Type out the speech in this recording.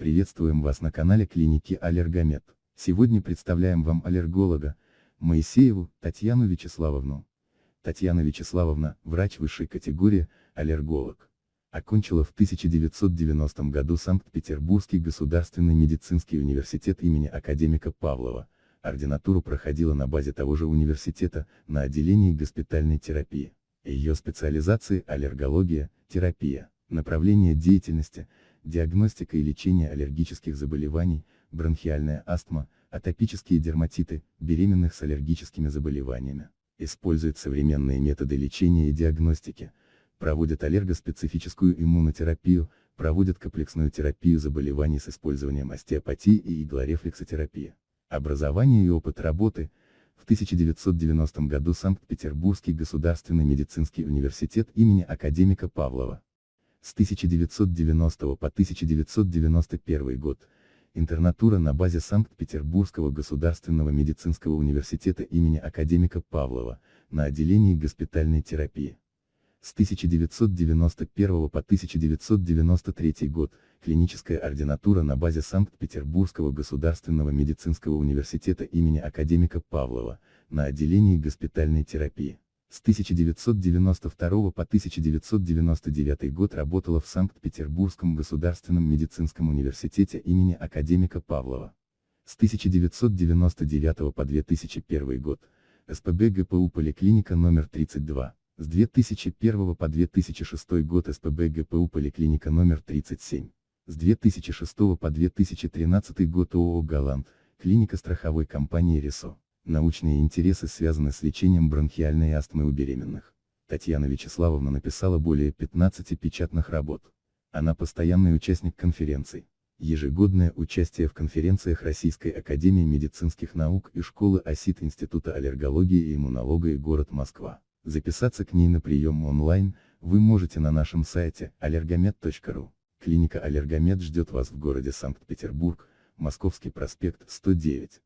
Приветствуем вас на канале клиники Аллергомед. Сегодня представляем вам аллерголога, Моисееву Татьяну Вячеславовну. Татьяна Вячеславовна, врач высшей категории, аллерголог. Окончила в 1990 году Санкт-Петербургский государственный медицинский университет имени академика Павлова. Ординатуру проходила на базе того же университета, на отделении госпитальной терапии. Ее специализации – аллергология, терапия, направление деятельности, диагностика и лечение аллергических заболеваний, бронхиальная астма, атопические дерматиты, беременных с аллергическими заболеваниями. Использует современные методы лечения и диагностики, проводит аллергоспецифическую иммунотерапию, проводит комплексную терапию заболеваний с использованием остеопатии и иглорефлексотерапии. Образование и опыт работы – в 1990 году Санкт-Петербургский государственный медицинский университет имени академика Павлова. С 1990 по 1991 год, интернатура на базе Санкт-Петербургского государственного медицинского университета имени академика Павлова, на отделении госпитальной терапии. С 1991 по 1993 год, клиническая ординатура на базе Санкт-Петербургского государственного медицинского университета имени академика Павлова, на отделении госпитальной терапии. С 1992 по 1999 год работала в Санкт-Петербургском государственном медицинском университете имени академика Павлова. С 1999 по 2001 год, СПБ ГПУ Поликлиника номер 32. С 2001 по 2006 год СПБ ГПУ Поликлиника номер 37. С 2006 по 2013 год ООО «Галант», клиника страховой компании «Ресо». Научные интересы связаны с лечением бронхиальной астмы у беременных. Татьяна Вячеславовна написала более 15 печатных работ. Она постоянный участник конференций. Ежегодное участие в конференциях Российской Академии Медицинских Наук и Школы ОСИТ Института Аллергологии и Иммунологии город Москва. Записаться к ней на прием онлайн, вы можете на нашем сайте allergomed.ru. Клиника Аллергомед ждет вас в городе Санкт-Петербург, Московский проспект 109.